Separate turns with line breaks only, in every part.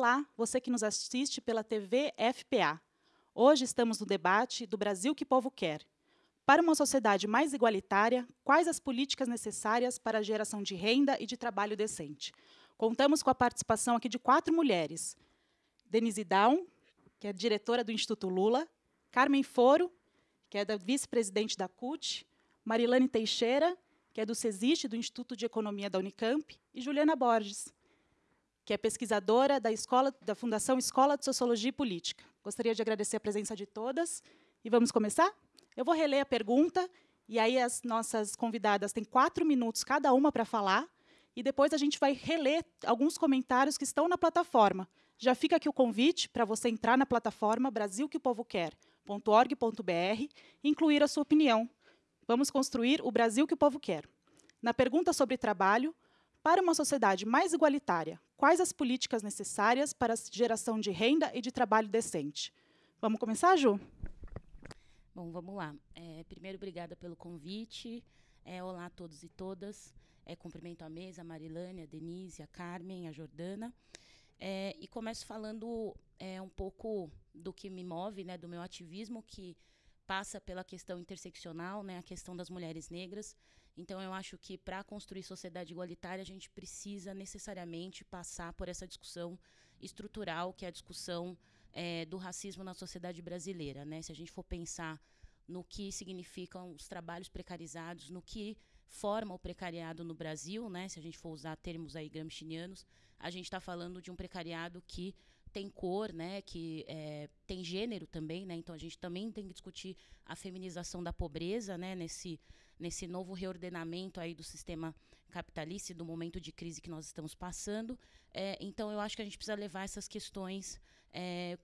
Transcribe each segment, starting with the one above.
Olá, você que nos assiste pela TV FPA. Hoje estamos no debate do Brasil que o povo quer. Para uma sociedade mais igualitária, quais as políticas necessárias para a geração de renda e de trabalho decente? Contamos com a participação aqui de quatro mulheres. Denise Down, que é diretora do Instituto Lula, Carmen Foro, que é da vice-presidente da CUT, Marilane Teixeira, que é do CESIST, do Instituto de Economia da Unicamp, e Juliana Borges, que é pesquisadora da, escola, da Fundação Escola de Sociologia e Política. Gostaria de agradecer a presença de todas. E vamos começar? Eu vou reler a pergunta, e aí as nossas convidadas têm quatro minutos cada uma para falar, e depois a gente vai reler alguns comentários que estão na plataforma. Já fica aqui o convite para você entrar na plataforma Brasil que o Povo Quer.org.br e incluir a sua opinião. Vamos construir o Brasil que o povo quer. Na pergunta sobre trabalho, para uma sociedade mais igualitária, quais as políticas necessárias para a geração de renda e de trabalho decente? Vamos começar, Ju?
Bom, vamos lá. É, primeiro, obrigada pelo convite. É, olá a todos e todas. É, cumprimento a mesa, a Marilane, a Denise, a Carmen, a Jordana. É, e começo falando é, um pouco do que me move, né, do meu ativismo, que passa pela questão interseccional, né, a questão das mulheres negras. Então, eu acho que para construir sociedade igualitária, a gente precisa necessariamente passar por essa discussão estrutural, que é a discussão é, do racismo na sociedade brasileira. Né? Se a gente for pensar no que significam os trabalhos precarizados, no que forma o precariado no Brasil, né? se a gente for usar termos aí gramscianos, a gente está falando de um precariado que tem cor, né, que é, tem gênero também, né, então a gente também tem que discutir a feminização da pobreza, né, nesse, nesse novo reordenamento aí do sistema capitalista e do momento de crise que nós estamos passando. É, então eu acho que a gente precisa levar essas questões é,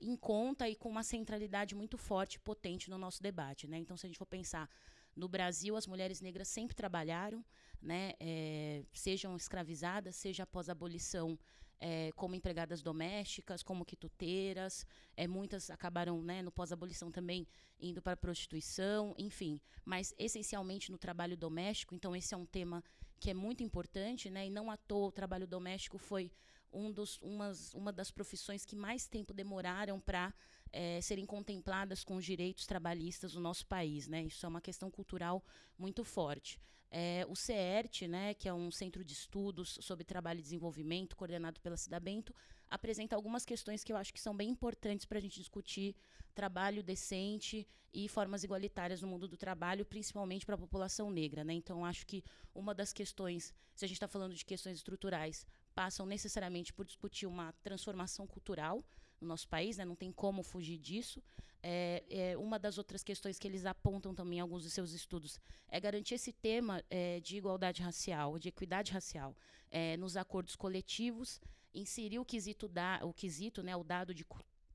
em conta e com uma centralidade muito forte e potente no nosso debate. Né? Então, se a gente for pensar no Brasil, as mulheres negras sempre trabalharam, né? É, sejam escravizadas, seja após a abolição é, como empregadas domésticas, como quituteiras, é, muitas acabaram né, no pós-abolição também indo para a prostituição, enfim, mas essencialmente no trabalho doméstico. Então esse é um tema que é muito importante, né, e não à toa o trabalho doméstico foi um dos, umas, uma das profissões que mais tempo demoraram para é, serem contempladas com os direitos trabalhistas no nosso país. Né? Isso é uma questão cultural muito forte. É, o CERT, né, que é um centro de estudos sobre trabalho e desenvolvimento, coordenado pela Cida Bento, apresenta algumas questões que eu acho que são bem importantes para a gente discutir trabalho decente e formas igualitárias no mundo do trabalho, principalmente para a população negra. Né? Então, acho que uma das questões, se a gente está falando de questões estruturais, passam necessariamente por discutir uma transformação cultural no nosso país, né? não tem como fugir disso. É, é, uma das outras questões que eles apontam também em alguns dos seus estudos é garantir esse tema é, de igualdade racial, de equidade racial, é, nos acordos coletivos, inserir o quesito, da, o quesito né, o dado de,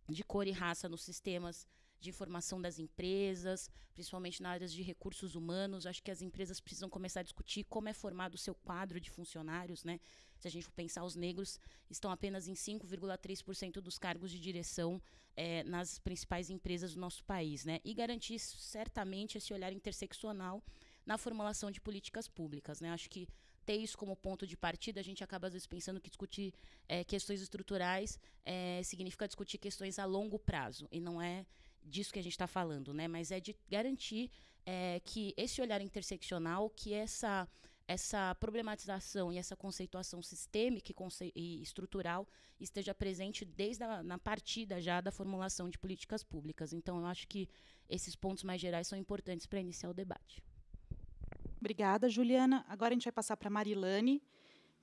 de cor e raça nos sistemas de informação das empresas, principalmente na área de recursos humanos. Acho que as empresas precisam começar a discutir como é formado o seu quadro de funcionários, né? Se a gente for pensar, os negros estão apenas em 5,3% dos cargos de direção é, nas principais empresas do nosso país, né? E garantir certamente esse olhar interseccional na formulação de políticas públicas, né? Acho que ter isso como ponto de partida, a gente acaba às vezes pensando que discutir é, questões estruturais é, significa discutir questões a longo prazo e não é disso que a gente está falando, né? Mas é de garantir é, que esse olhar interseccional, que essa essa problematização e essa conceituação sistêmica e, estrutural esteja presente desde a na partida já da formulação de políticas públicas. Então, eu acho que esses pontos mais gerais são importantes para iniciar o debate.
Obrigada, Juliana. Agora a gente vai passar para Marilane.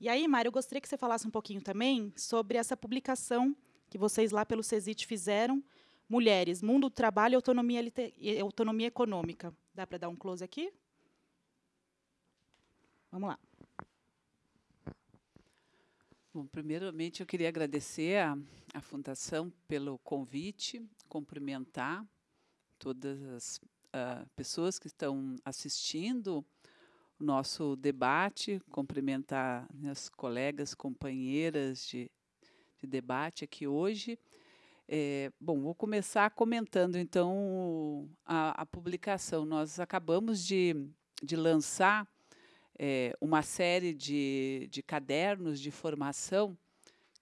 E aí, Mário, eu gostaria que você falasse um pouquinho também sobre essa publicação que vocês lá pelo CESIT fizeram, Mulheres, Mundo do Trabalho Autonomia, e Autonomia Econômica. Dá para dar um close aqui? Vamos lá.
Bom, primeiramente eu queria agradecer a, a Fundação pelo convite, cumprimentar todas as uh, pessoas que estão assistindo o nosso debate, cumprimentar minhas colegas, companheiras de, de debate aqui hoje. É, bom, vou começar comentando então a, a publicação. Nós acabamos de, de lançar é, uma série de, de cadernos de formação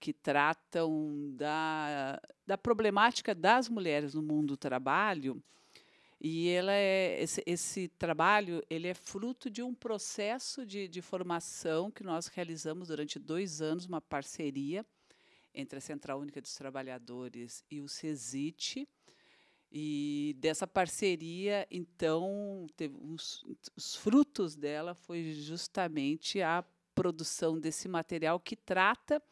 que tratam da, da problemática das mulheres no mundo do trabalho. E ela é, esse, esse trabalho ele é fruto de um processo de, de formação que nós realizamos durante dois anos, uma parceria entre a Central Única dos Trabalhadores e o CESIT. E dessa parceria, então, os frutos dela foi justamente a produção desse material que trata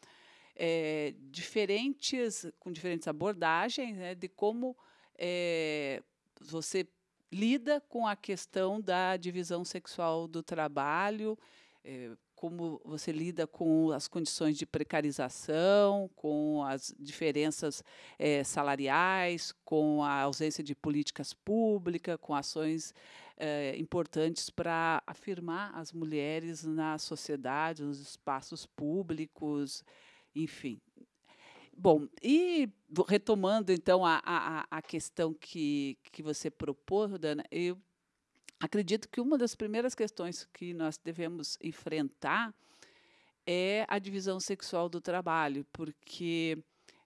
é, diferentes, com diferentes abordagens, né, de como é, você lida com a questão da divisão sexual do trabalho, é, como você lida com as condições de precarização, com as diferenças é, salariais, com a ausência de políticas públicas, com ações é, importantes para afirmar as mulheres na sociedade, nos espaços públicos, enfim. Bom, e retomando então a, a, a questão que, que você propôs, Dana, eu acredito que uma das primeiras questões que nós devemos enfrentar é a divisão sexual do trabalho, porque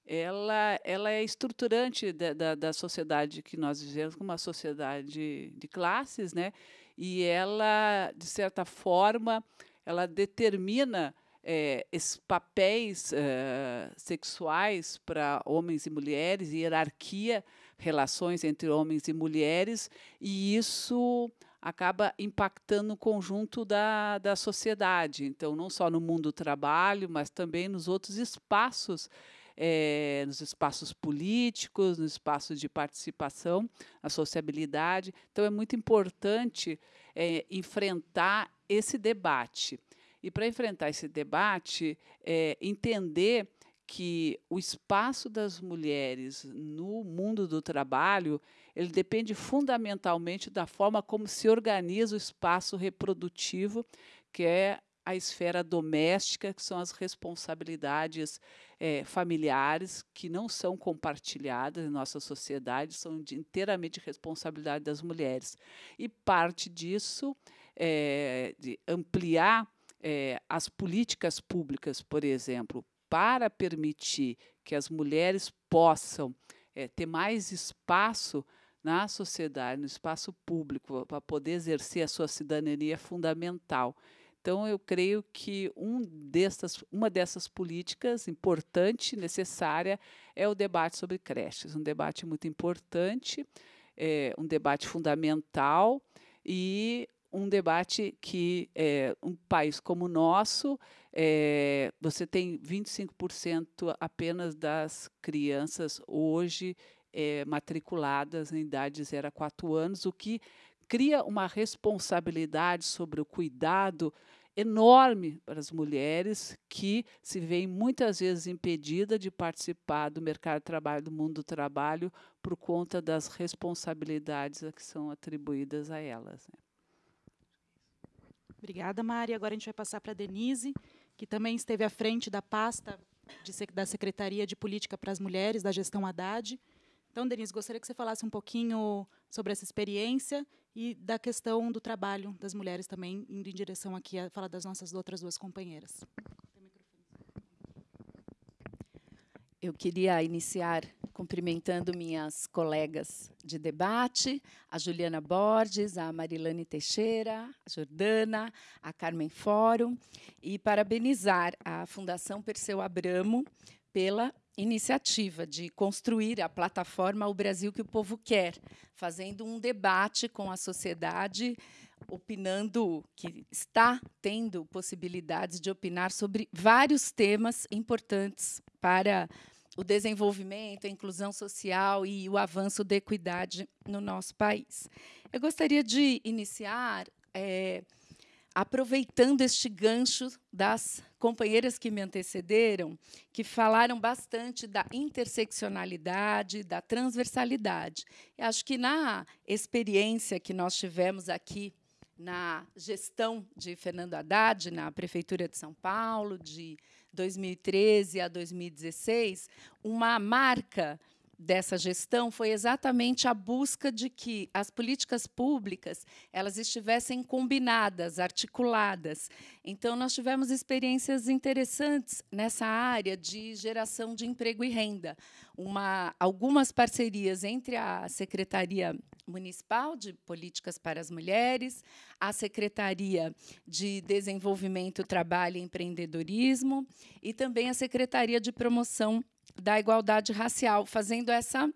ela, ela é estruturante da, da, da sociedade que nós vivemos, como uma sociedade de classes, né? e ela, de certa forma, ela determina é, esses papéis é, sexuais para homens e mulheres, hierarquia, relações entre homens e mulheres, e isso acaba impactando o conjunto da, da sociedade. Então, não só no mundo do trabalho, mas também nos outros espaços é, nos espaços políticos, no espaço de participação, a sociabilidade. Então, é muito importante é, enfrentar esse debate. E para enfrentar esse debate, é, entender que o espaço das mulheres no mundo do trabalho ele depende fundamentalmente da forma como se organiza o espaço reprodutivo, que é a esfera doméstica, que são as responsabilidades é, familiares que não são compartilhadas em nossa sociedade, são de, inteiramente responsabilidade das mulheres. E parte disso é de ampliar é, as políticas públicas, por exemplo, para permitir que as mulheres possam é, ter mais espaço na sociedade, no espaço público, para poder exercer a sua cidadania é fundamental. Então, eu creio que um dessas, uma dessas políticas importante, necessária, é o debate sobre creches. Um debate muito importante, é, um debate fundamental e um debate que é, um país como o nosso, é, você tem 25% apenas das crianças hoje é, matriculadas em idade de 0 a 4 anos, o que cria uma responsabilidade sobre o cuidado enorme para as mulheres que se veem muitas vezes impedidas de participar do mercado de trabalho, do mundo do trabalho, por conta das responsabilidades que são atribuídas a elas. Né?
Obrigada, Mari. Agora a gente vai passar para a Denise, que também esteve à frente da pasta de, da Secretaria de Política para as Mulheres, da gestão Haddad. Então, Denise, gostaria que você falasse um pouquinho sobre essa experiência e da questão do trabalho das mulheres também, indo em direção aqui a falar das nossas outras duas companheiras.
Eu queria iniciar cumprimentando minhas colegas de debate, a Juliana Borges, a Marilane Teixeira, a Jordana, a Carmen Fórum, e parabenizar a Fundação Perseu Abramo pela iniciativa de construir a plataforma O Brasil que o Povo Quer, fazendo um debate com a sociedade, opinando, que está tendo possibilidades de opinar sobre vários temas importantes para o desenvolvimento, a inclusão social e o avanço da equidade no nosso país. Eu gostaria de iniciar é, aproveitando este gancho das companheiras que me antecederam, que falaram bastante da interseccionalidade, da transversalidade. Eu acho que na experiência que nós tivemos aqui na gestão de Fernando Haddad, na Prefeitura de São Paulo, de 2013 a 2016, uma marca dessa gestão foi exatamente a busca de que as políticas públicas elas estivessem combinadas, articuladas. Então nós tivemos experiências interessantes nessa área de geração de emprego e renda. Uma, algumas parcerias entre a Secretaria Municipal de Políticas para as Mulheres, a Secretaria de Desenvolvimento, Trabalho e Empreendedorismo e também a Secretaria de Promoção da igualdade racial, fazendo essa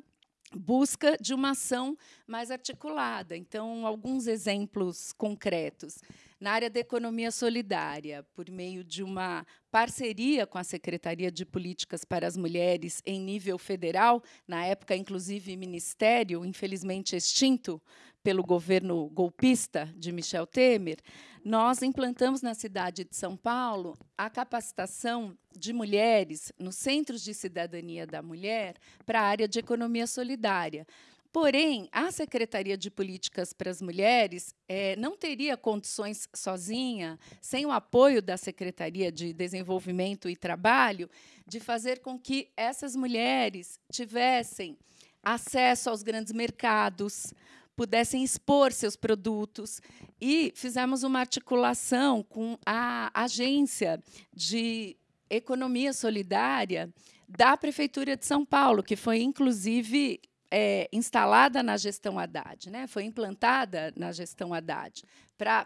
busca de uma ação mais articulada. Então, alguns exemplos concretos. Na área da economia solidária, por meio de uma parceria com a Secretaria de Políticas para as Mulheres em nível federal, na época, inclusive, ministério, infelizmente extinto, pelo governo golpista de Michel Temer, nós implantamos na cidade de São Paulo a capacitação de mulheres nos centros de cidadania da mulher para a área de economia solidária. Porém, a Secretaria de Políticas para as Mulheres é, não teria condições sozinha, sem o apoio da Secretaria de Desenvolvimento e Trabalho, de fazer com que essas mulheres tivessem acesso aos grandes mercados, pudessem expor seus produtos. E fizemos uma articulação com a agência de economia solidária da Prefeitura de São Paulo, que foi, inclusive, é, instalada na gestão Haddad, né? foi implantada na gestão Haddad, para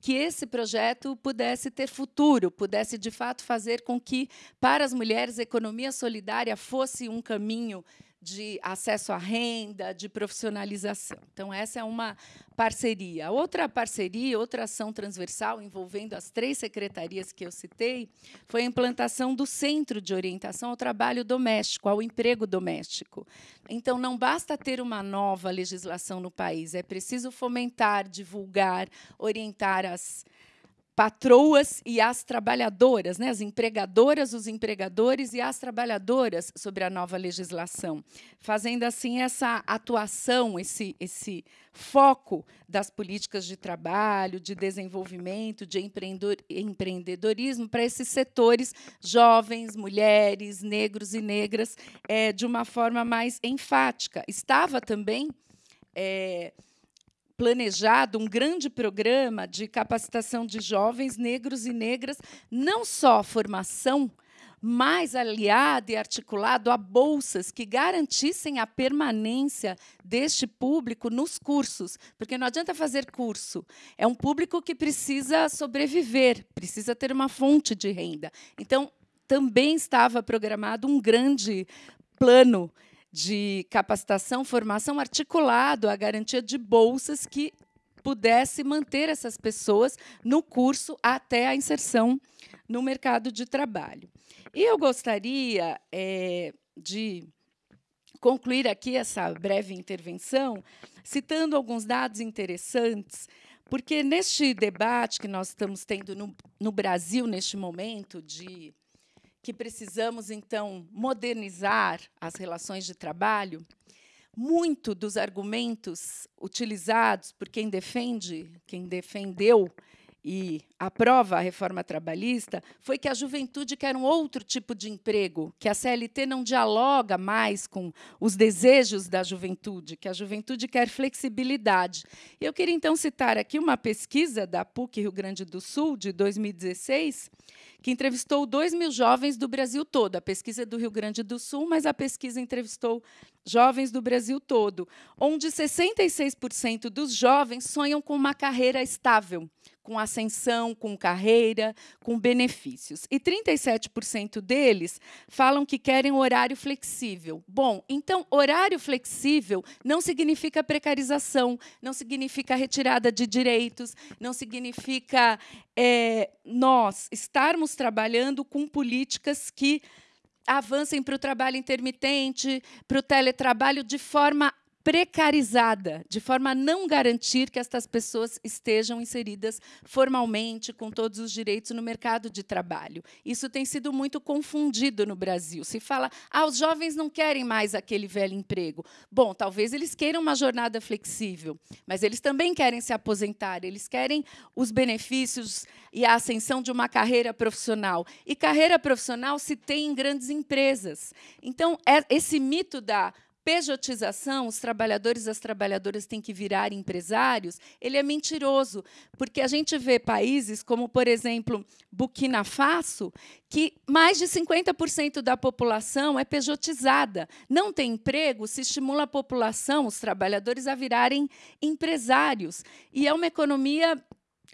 que esse projeto pudesse ter futuro, pudesse, de fato, fazer com que, para as mulheres, a economia solidária fosse um caminho de acesso à renda, de profissionalização. Então, essa é uma parceria. Outra parceria, outra ação transversal envolvendo as três secretarias que eu citei, foi a implantação do Centro de Orientação ao Trabalho Doméstico, ao Emprego Doméstico. Então, não basta ter uma nova legislação no país, é preciso fomentar, divulgar, orientar as patroas e as trabalhadoras, né, as empregadoras, os empregadores e as trabalhadoras sobre a nova legislação, fazendo assim essa atuação, esse, esse foco das políticas de trabalho, de desenvolvimento, de empreendedorismo para esses setores jovens, mulheres, negros e negras, é, de uma forma mais enfática. Estava também é, planejado um grande programa de capacitação de jovens negros e negras, não só formação, mas aliado e articulado a bolsas que garantissem a permanência deste público nos cursos, porque não adianta fazer curso, é um público que precisa sobreviver, precisa ter uma fonte de renda. Então, também estava programado um grande plano de capacitação, formação articulado à garantia de bolsas que pudesse manter essas pessoas no curso até a inserção no mercado de trabalho. E eu gostaria é, de concluir aqui essa breve intervenção citando alguns dados interessantes, porque neste debate que nós estamos tendo no, no Brasil neste momento de que precisamos, então, modernizar as relações de trabalho, muito dos argumentos utilizados por quem defende, quem defendeu e aprova a reforma trabalhista foi que a juventude quer um outro tipo de emprego, que a CLT não dialoga mais com os desejos da juventude, que a juventude quer flexibilidade. Eu queria então citar aqui uma pesquisa da PUC Rio Grande do Sul de 2016, que entrevistou 2 mil jovens do Brasil todo. A pesquisa é do Rio Grande do Sul, mas a pesquisa entrevistou jovens do Brasil todo, onde 66% dos jovens sonham com uma carreira estável, com ascensão, com carreira, com benefícios. E 37% deles falam que querem horário flexível. Bom, então, horário flexível não significa precarização, não significa retirada de direitos, não significa é, nós estarmos trabalhando com políticas que avancem para o trabalho intermitente, para o teletrabalho de forma precarizada, de forma a não garantir que estas pessoas estejam inseridas formalmente, com todos os direitos no mercado de trabalho. Isso tem sido muito confundido no Brasil. Se fala, ah, os jovens não querem mais aquele velho emprego. Bom, talvez eles queiram uma jornada flexível, mas eles também querem se aposentar, eles querem os benefícios e a ascensão de uma carreira profissional. E carreira profissional se tem em grandes empresas. Então, é esse mito da pejotização, os trabalhadores e as trabalhadoras têm que virar empresários, ele é mentiroso, porque a gente vê países como, por exemplo, Burkina Faso, que mais de 50% da população é pejotizada, não tem emprego, se estimula a população, os trabalhadores a virarem empresários, e é uma economia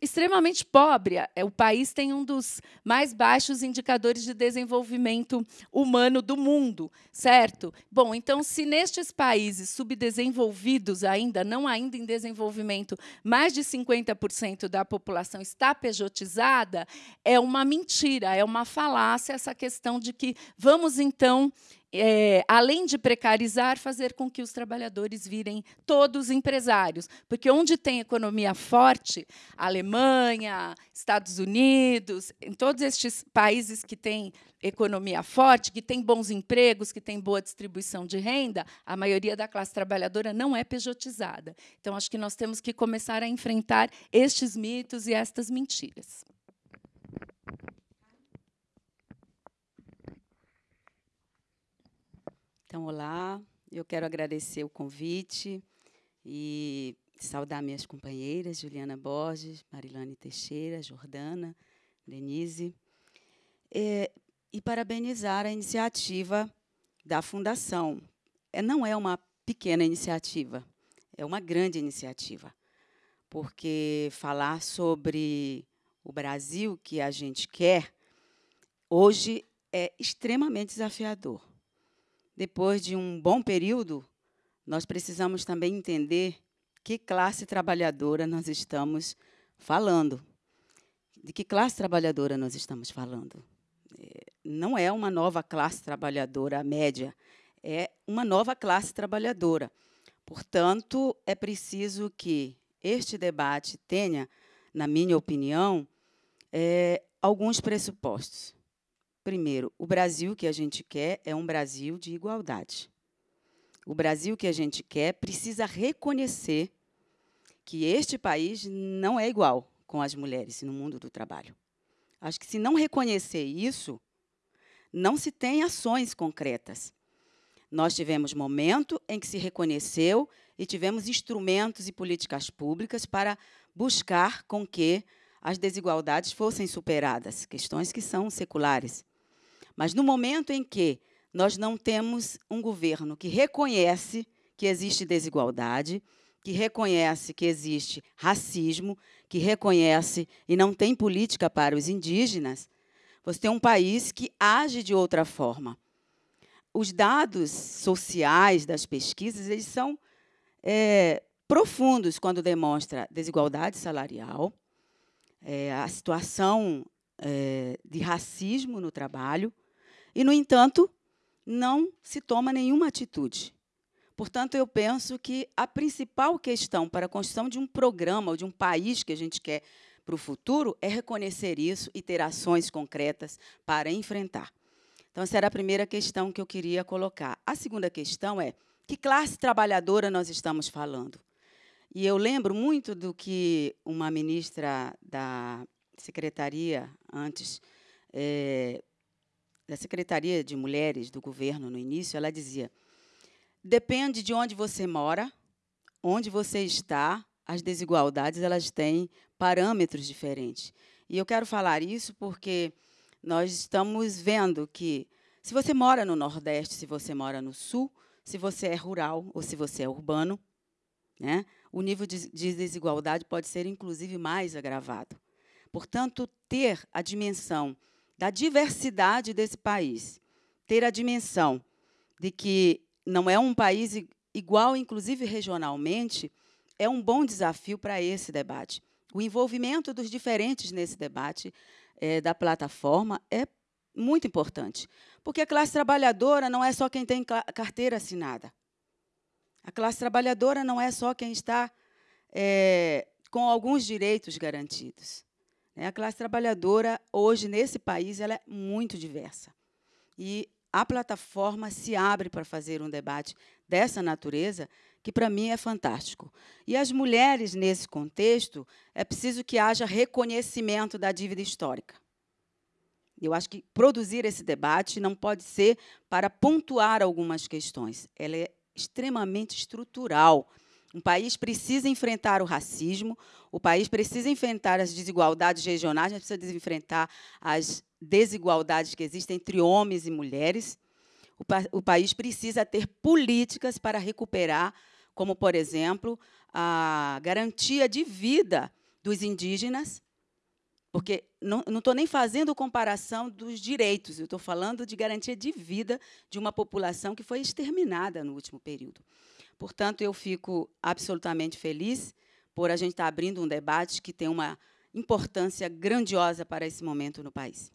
extremamente pobre. É, o país tem um dos mais baixos indicadores de desenvolvimento humano do mundo, certo? Bom, então, se nestes países subdesenvolvidos ainda, não ainda em desenvolvimento, mais de 50% da população está pejotizada, é uma mentira, é uma falácia essa questão de que vamos, então, é, além de precarizar, fazer com que os trabalhadores virem todos empresários. Porque onde tem economia forte, Alemanha, Estados Unidos, em todos estes países que têm economia forte, que têm bons empregos, que têm boa distribuição de renda, a maioria da classe trabalhadora não é pejotizada. Então, acho que nós temos que começar a enfrentar estes mitos e estas mentiras.
Então, olá, eu quero agradecer o convite e saudar minhas companheiras, Juliana Borges, Marilane Teixeira, Jordana, Denise, e, e parabenizar a iniciativa da Fundação. É, não é uma pequena iniciativa, é uma grande iniciativa, porque falar sobre o Brasil que a gente quer hoje é extremamente desafiador depois de um bom período, nós precisamos também entender que classe trabalhadora nós estamos falando. De que classe trabalhadora nós estamos falando? É, não é uma nova classe trabalhadora média, é uma nova classe trabalhadora. Portanto, é preciso que este debate tenha, na minha opinião, é, alguns pressupostos. Primeiro, o Brasil que a gente quer é um Brasil de igualdade. O Brasil que a gente quer precisa reconhecer que este país não é igual com as mulheres no mundo do trabalho. Acho que se não reconhecer isso, não se tem ações concretas. Nós tivemos momento em que se reconheceu e tivemos instrumentos e políticas públicas para buscar com que as desigualdades fossem superadas, questões que são seculares. Mas no momento em que nós não temos um governo que reconhece que existe desigualdade, que reconhece que existe racismo, que reconhece e não tem política para os indígenas, você tem um país que age de outra forma. Os dados sociais das pesquisas eles são é, profundos quando demonstra desigualdade salarial, é, a situação é, de racismo no trabalho, e, no entanto, não se toma nenhuma atitude. Portanto, eu penso que a principal questão para a construção de um programa ou de um país que a gente quer para o futuro é reconhecer isso e ter ações concretas para enfrentar. Então, essa era a primeira questão que eu queria colocar. A segunda questão é: que classe trabalhadora nós estamos falando? E eu lembro muito do que uma ministra da secretaria antes é, da Secretaria de Mulheres do governo no início, ela dizia: depende de onde você mora, onde você está, as desigualdades elas têm parâmetros diferentes. E eu quero falar isso porque nós estamos vendo que se você mora no Nordeste, se você mora no Sul, se você é rural ou se você é urbano, né, o nível de, de desigualdade pode ser inclusive mais agravado. Portanto, ter a dimensão da diversidade desse país, ter a dimensão de que não é um país igual, inclusive regionalmente, é um bom desafio para esse debate. O envolvimento dos diferentes nesse debate é, da plataforma é muito importante, porque a classe trabalhadora não é só quem tem carteira assinada. A classe trabalhadora não é só quem está é, com alguns direitos garantidos. Né? A classe trabalhadora, hoje, nesse país, ela é muito diversa. E a plataforma se abre para fazer um debate dessa natureza, que para mim é fantástico. E as mulheres, nesse contexto, é preciso que haja reconhecimento da dívida histórica. Eu acho que produzir esse debate não pode ser para pontuar algumas questões. Ela é extremamente estrutural. Um país precisa enfrentar o racismo, o país precisa enfrentar as desigualdades regionais, a gente precisa enfrentar as desigualdades que existem entre homens e mulheres. O, pa o país precisa ter políticas para recuperar, como, por exemplo, a garantia de vida dos indígenas, porque não estou nem fazendo comparação dos direitos, eu estou falando de garantia de vida de uma população que foi exterminada no último período. Portanto, eu fico absolutamente feliz por a gente estar abrindo um debate que tem uma importância grandiosa para esse momento no país.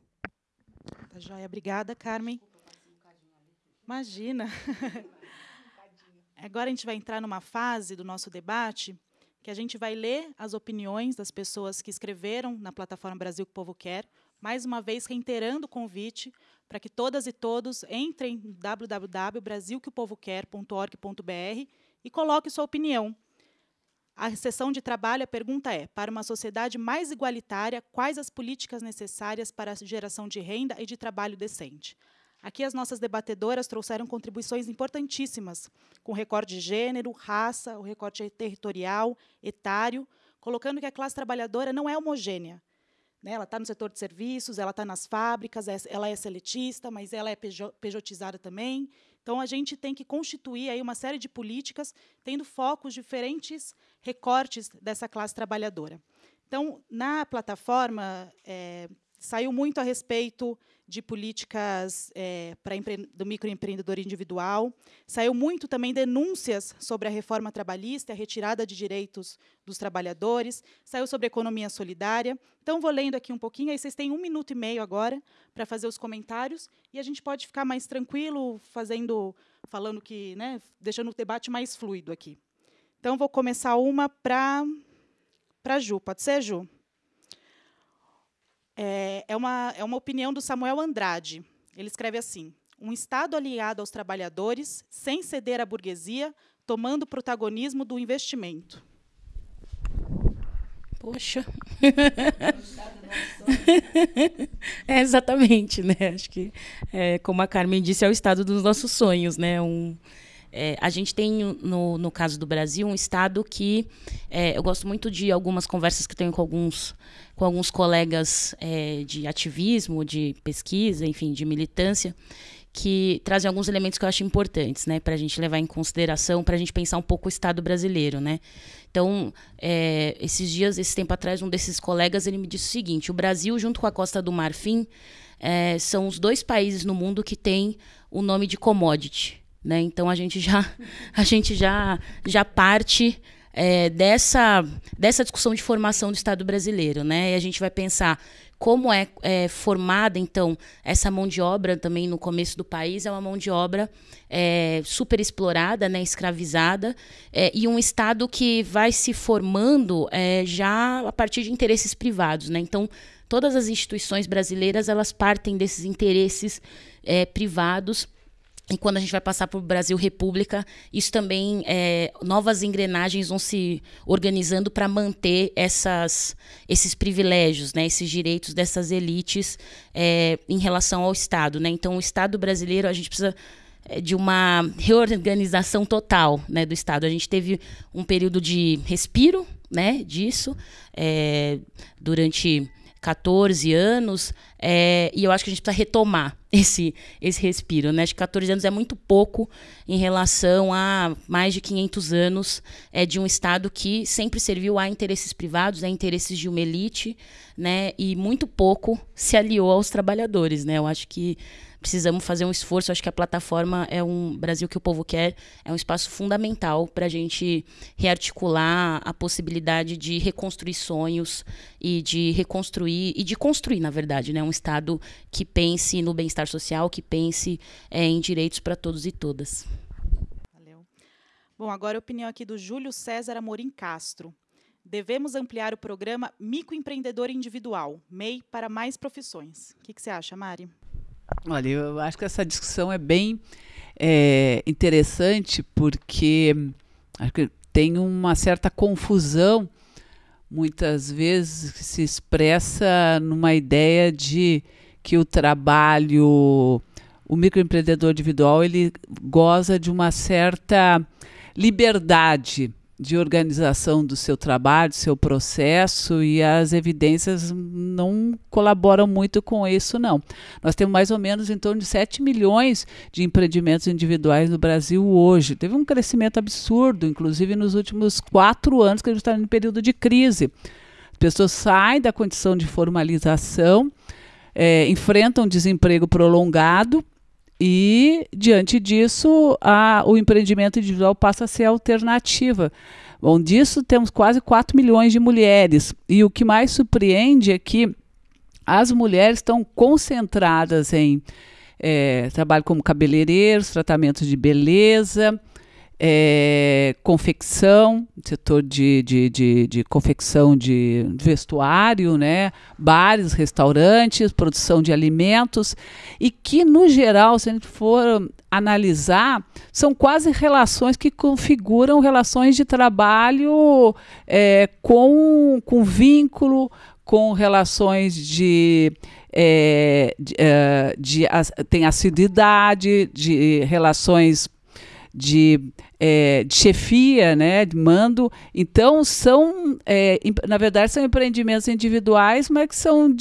Tá joia. Obrigada, Carmen. Imagina. Agora a gente vai entrar numa fase do nosso debate que a gente vai ler as opiniões das pessoas que escreveram na plataforma Brasil que o Povo Quer, mais uma vez reiterando o convite para que todas e todos entrem em www.brasilqueopovoquer.org.br e coloquem sua opinião. A sessão de trabalho, a pergunta é: para uma sociedade mais igualitária, quais as políticas necessárias para a geração de renda e de trabalho decente? Aqui as nossas debatedoras trouxeram contribuições importantíssimas, com recorte de gênero, raça, o recorte territorial, etário, colocando que a classe trabalhadora não é homogênea. Né? Ela está no setor de serviços, ela está nas fábricas, ela é seletista, mas ela é pejotizada também. Então, a gente tem que constituir aí uma série de políticas tendo focos diferentes recortes dessa classe trabalhadora. Então, na plataforma, é, saiu muito a respeito de políticas é, para do microempreendedor individual. Saiu muito também denúncias sobre a reforma trabalhista, a retirada de direitos dos trabalhadores. Saiu sobre economia solidária. Então, vou lendo aqui um pouquinho. Aí vocês têm um minuto e meio agora para fazer os comentários e a gente pode ficar mais tranquilo, fazendo, falando que, né, deixando o debate mais fluido aqui. Então, vou começar uma para para Ju. Pode ser, Ju? É, é, uma, é uma opinião do Samuel Andrade. Ele escreve assim: um Estado aliado aos trabalhadores, sem ceder à burguesia, tomando protagonismo do investimento.
Poxa. é exatamente, né? Acho que, é, como a Carmen disse, é o estado dos nossos sonhos, né? Um, é, a gente tem, no, no caso do Brasil, um estado que é, eu gosto muito de algumas conversas que tenho com alguns, com alguns colegas é, de ativismo, de pesquisa, enfim, de militância, que trazem alguns elementos que eu acho importantes, né, para a gente levar em consideração, para a gente pensar um pouco o Estado brasileiro, né. Então, é, esses dias, esse tempo atrás, um desses colegas ele me disse o seguinte: o Brasil, junto com a Costa do Marfim, é, são os dois países no mundo que têm o nome de commodity. Né? Então a gente já, a gente já, já parte é, dessa, dessa discussão de formação do Estado brasileiro. Né? E a gente vai pensar como é, é, formada, então, essa mão de obra também no começo do país, é uma mão de obra é, super explorada, né, escravizada, é, e um Estado que vai se formando é, já a partir de interesses privados. Né? Então, todas as instituições brasileiras elas partem desses interesses é, privados e quando a gente vai passar para o Brasil República, isso também, é, novas engrenagens vão se organizando para manter essas, esses privilégios, né, esses direitos dessas elites é, em relação ao Estado. Né? Então, o Estado brasileiro, a gente precisa é, de uma reorganização total né, do Estado. A gente teve um período de respiro né, disso é, durante 14 anos, é, e eu acho que a gente precisa retomar esse, esse respiro. Né? Que 14 anos é muito pouco em relação a mais de 500 anos é, de um Estado que sempre serviu a interesses privados, a interesses de uma elite, né? e muito pouco se aliou aos trabalhadores. Né? Eu acho que precisamos fazer um esforço. Acho que a plataforma é um Brasil que o povo quer, é um espaço fundamental para a gente rearticular a possibilidade de reconstruir sonhos e de reconstruir e de construir, na verdade, né, um Estado que pense no bem-estar social, que pense é, em direitos para todos e todas.
Valeu. Bom, agora a opinião aqui do Júlio César Amorim Castro. Devemos ampliar o programa Microempreendedor Individual, MEI, para mais profissões. O que, que você acha, Mari?
Olha, eu acho que essa discussão é bem é, interessante porque acho que tem uma certa confusão muitas vezes que se expressa numa ideia de que o trabalho o microempreendedor individual ele goza de uma certa liberdade de organização do seu trabalho, do seu processo, e as evidências não colaboram muito com isso, não. Nós temos mais ou menos em torno de 7 milhões de empreendimentos individuais no Brasil hoje. Teve um crescimento absurdo, inclusive nos últimos quatro anos, que a gente está em período de crise. As pessoas saem da condição de formalização, é, enfrentam desemprego prolongado e, diante disso, a, o empreendimento individual passa a ser alternativa. Bom, disso temos quase 4 milhões de mulheres. E o que mais surpreende é que as mulheres estão concentradas em é, trabalho como cabeleireiros, tratamentos de beleza, é, confecção, setor de, de, de, de, confecção de vestuário, né? bares, restaurantes, produção de alimentos, e que, no geral, se a gente for analisar, são quase relações que configuram relações de trabalho é, com, com vínculo, com relações de é, de, é, de, tem assiduidade, de relações de, é, de chefia, né, de mando. Então, são, é, na verdade, são empreendimentos individuais, mas que são,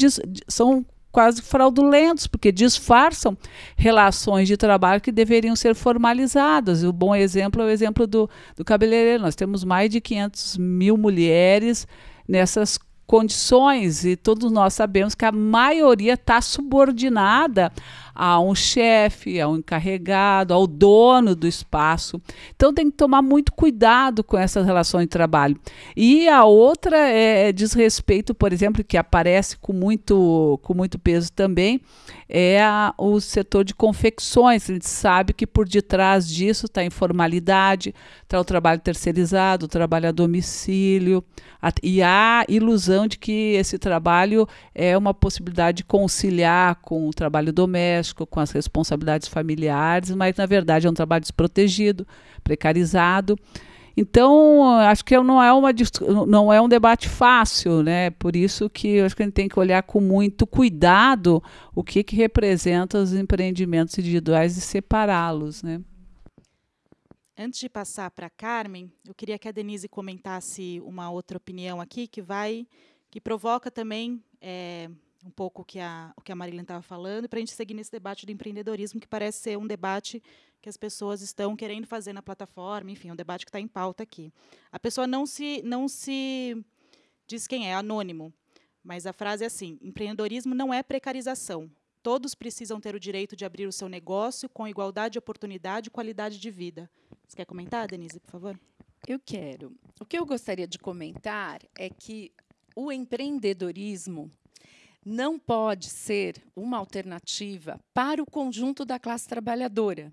são quase fraudulentos, porque disfarçam relações de trabalho que deveriam ser formalizadas. O bom exemplo é o exemplo do, do cabeleireiro. Nós temos mais de 500 mil mulheres nessas condições e todos nós sabemos que a maioria está subordinada a um chefe, a um encarregado, ao dono do espaço. Então tem que tomar muito cuidado com essas relações de trabalho. E a outra é, é diz respeito, por exemplo, que aparece com muito, com muito peso também, é a, o setor de confecções. A gente sabe que por detrás disso está a informalidade, está o trabalho terceirizado, o trabalho a domicílio, a, e a ilusão de que esse trabalho é uma possibilidade de conciliar com o trabalho doméstico, com as responsabilidades familiares, mas na verdade é um trabalho desprotegido, precarizado. Então, acho que não é, uma, não é um debate fácil, né? Por isso que acho que a gente tem que olhar com muito cuidado o que, que representa os empreendimentos individuais e separá-los, né?
Antes de passar para a Carmen, eu queria que a Denise comentasse uma outra opinião aqui que vai, que provoca também é, um pouco o que a, o que a Marília estava falando, para a gente seguir nesse debate do empreendedorismo, que parece ser um debate que as pessoas estão querendo fazer na plataforma, enfim, um debate que está em pauta aqui. A pessoa não se, não se diz quem é, é anônimo, mas a frase é assim: empreendedorismo não é precarização. Todos precisam ter o direito de abrir o seu negócio com igualdade de oportunidade e qualidade de vida. Você quer comentar, Denise, por favor?
Eu quero. O que eu gostaria de comentar é que o empreendedorismo não pode ser uma alternativa para o conjunto da classe trabalhadora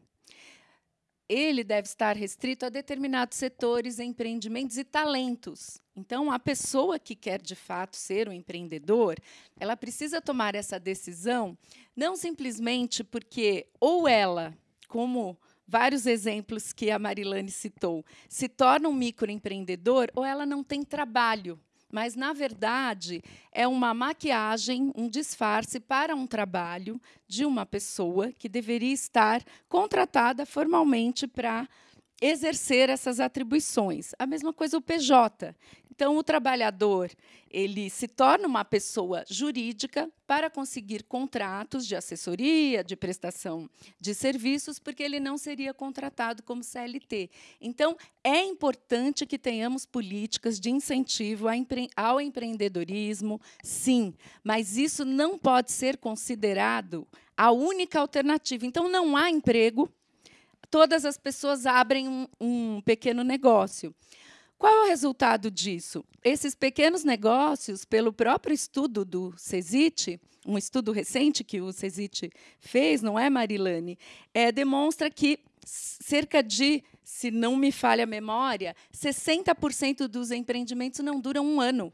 ele deve estar restrito a determinados setores, empreendimentos e talentos. Então, a pessoa que quer de fato ser um empreendedor, ela precisa tomar essa decisão não simplesmente porque ou ela, como vários exemplos que a Marilane citou, se torna um microempreendedor ou ela não tem trabalho mas na verdade é uma maquiagem, um disfarce para um trabalho de uma pessoa que deveria estar contratada formalmente para exercer essas atribuições. A mesma coisa o PJ. Então, o trabalhador ele se torna uma pessoa jurídica para conseguir contratos de assessoria, de prestação de serviços, porque ele não seria contratado como CLT. Então, é importante que tenhamos políticas de incentivo ao empreendedorismo, sim, mas isso não pode ser considerado a única alternativa. Então, não há emprego, todas as pessoas abrem um, um pequeno negócio. Qual é o resultado disso? Esses pequenos negócios, pelo próprio estudo do CESIT, um estudo recente que o CESIT fez, não é, Marilane? É, demonstra que cerca de, se não me falha a memória, 60% dos empreendimentos não duram um ano.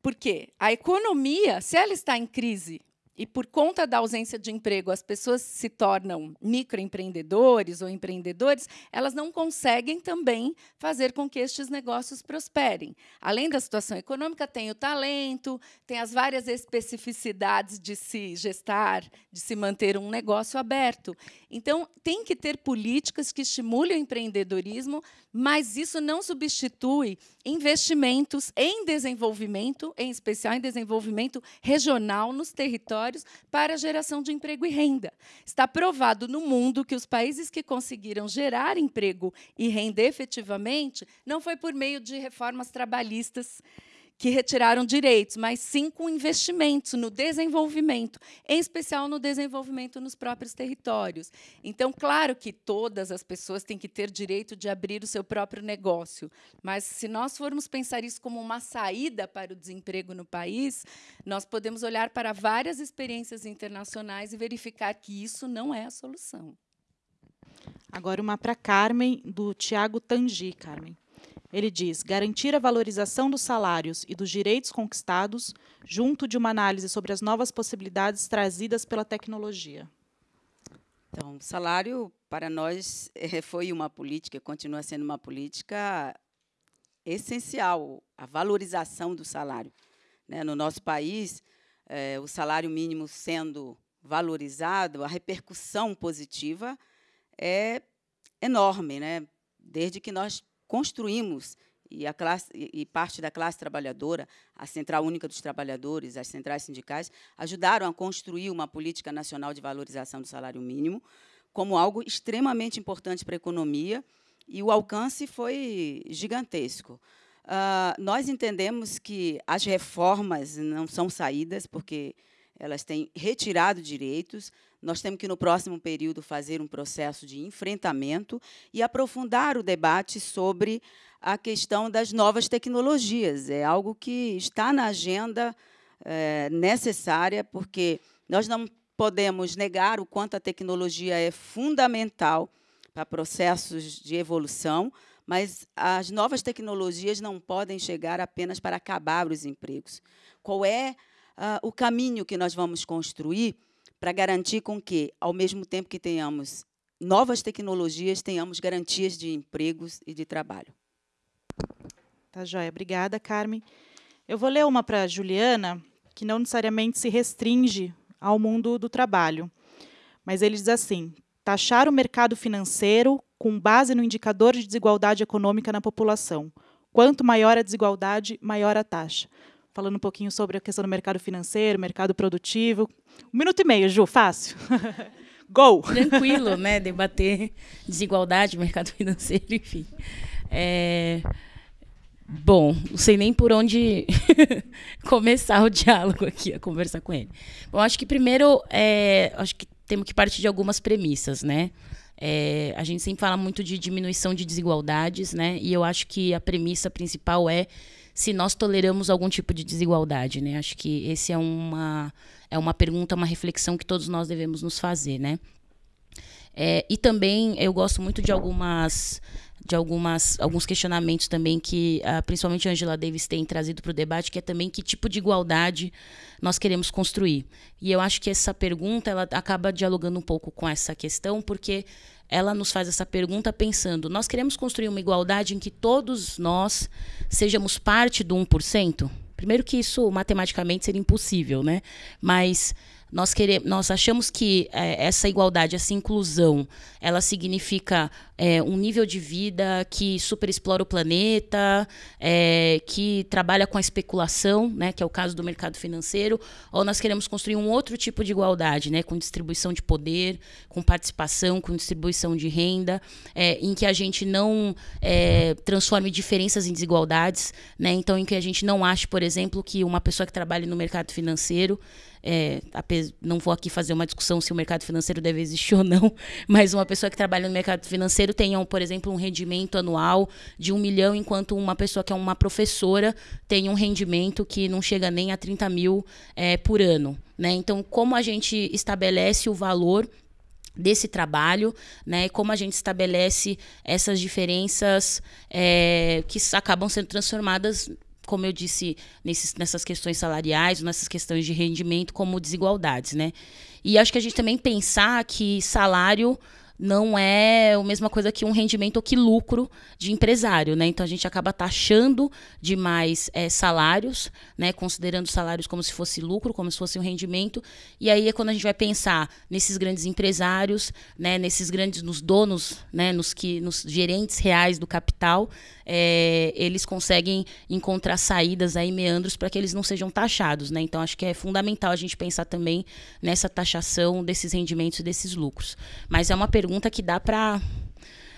Por quê? A economia, se ela está em crise, e por conta da ausência de emprego as pessoas se tornam microempreendedores ou empreendedores, elas não conseguem também fazer com que estes negócios prosperem. Além da situação econômica, tem o talento, tem as várias especificidades de se gestar, de se manter um negócio aberto. Então, tem que ter políticas que estimulem o empreendedorismo, mas isso não substitui investimentos em desenvolvimento, em especial em desenvolvimento regional nos territórios, para a geração de emprego e renda. Está provado no mundo que os países que conseguiram gerar emprego e renda efetivamente não foi por meio de reformas trabalhistas que retiraram direitos, mas sim com investimentos no desenvolvimento, em especial no desenvolvimento nos próprios territórios. Então, claro que todas as pessoas têm que ter direito de abrir o seu próprio negócio, mas se nós formos pensar isso como uma saída para o desemprego no país, nós podemos olhar para várias experiências internacionais e verificar que isso não é a solução.
Agora uma para Carmen, do Tiago Tangi, Carmen. Ele diz: garantir a valorização dos salários e dos direitos conquistados, junto de uma análise sobre as novas possibilidades trazidas pela tecnologia.
Então, salário para nós eh, foi uma política, continua sendo uma política essencial, a valorização do salário. Né? No nosso país, eh, o salário mínimo sendo valorizado, a repercussão positiva é enorme, né? Desde que nós construímos e, classe, e parte da classe trabalhadora, a Central Única dos Trabalhadores, as centrais sindicais, ajudaram a construir uma política nacional de valorização do salário mínimo como algo extremamente importante para a economia e o alcance foi gigantesco. Uh, nós entendemos que as reformas não são saídas, porque elas têm retirado direitos. Nós temos que, no próximo período, fazer um processo de enfrentamento e aprofundar o debate sobre a questão das novas tecnologias. É algo que está na agenda é, necessária, porque nós não podemos negar o quanto a tecnologia é fundamental para processos de evolução, mas as novas tecnologias não podem chegar apenas para acabar os empregos. Qual é uh, o caminho que nós vamos construir para garantir com que, ao mesmo tempo que tenhamos novas tecnologias, tenhamos garantias de empregos e de trabalho.
Tá joia. Obrigada, Carmen. Eu vou ler uma para a Juliana, que não necessariamente se restringe ao mundo do trabalho. Mas ele diz assim: taxar o mercado financeiro com base no indicador de desigualdade econômica na população. Quanto maior a desigualdade, maior a taxa falando um pouquinho sobre a questão do mercado financeiro, mercado produtivo. Um minuto e meio, Ju, fácil. Go!
Tranquilo, né? Debater desigualdade, mercado financeiro, enfim. É... Bom, não sei nem por onde começar o diálogo aqui, a conversar com ele. Bom, acho que primeiro, é, acho que temos que partir de algumas premissas, né? É, a gente sempre fala muito de diminuição de desigualdades, né? E eu acho que a premissa principal é se nós toleramos algum tipo de desigualdade, né? Acho que esse é uma é uma pergunta, uma reflexão que todos nós devemos nos fazer, né? É, e também eu gosto muito de algumas de algumas, alguns questionamentos também que uh, principalmente a Angela Davis tem trazido para o debate, que é também que tipo de igualdade nós queremos construir. E eu acho que essa pergunta ela acaba dialogando um pouco com essa questão, porque ela nos faz essa pergunta pensando: nós queremos construir uma igualdade em que todos nós sejamos parte do 1%? Primeiro que isso matematicamente seria impossível, né? Mas nós, queremos, nós achamos que é, essa igualdade, essa inclusão, ela significa é, um nível de vida que superexplora o planeta, é, que trabalha com a especulação, né, que é o caso do mercado financeiro, ou nós queremos construir um outro tipo de igualdade, né, com distribuição de poder, com participação, com distribuição de renda, é, em que a gente não é, transforme diferenças em desigualdades, né, então em que a gente não ache, por exemplo, que uma pessoa que trabalha no mercado financeiro é, não vou aqui fazer uma discussão se o mercado financeiro deve existir ou não, mas uma pessoa que trabalha no mercado financeiro tenha, por exemplo, um rendimento anual de um milhão, enquanto uma pessoa que é uma professora tem um rendimento que não chega nem a 30 mil é, por ano. Né? Então, como a gente estabelece o valor desse trabalho, né? Como a gente estabelece essas diferenças é, que acabam sendo transformadas como eu disse, nesses, nessas questões salariais, nessas questões de rendimento, como desigualdades, né? E acho que a gente também pensar que salário não é a mesma coisa que um rendimento ou que lucro de empresário, né? Então a gente acaba taxando demais é, salários, né? Considerando salários como se fosse lucro, como se fosse um rendimento. E aí é quando a gente vai pensar nesses grandes empresários, né? Nesses grandes, nos donos, né? Nos que, nos gerentes reais do capital, é, eles conseguem encontrar saídas aí meandros para que eles não sejam taxados, né? Então acho que é fundamental a gente pensar também nessa taxação desses rendimentos e desses lucros. Mas é uma pergunta que dá para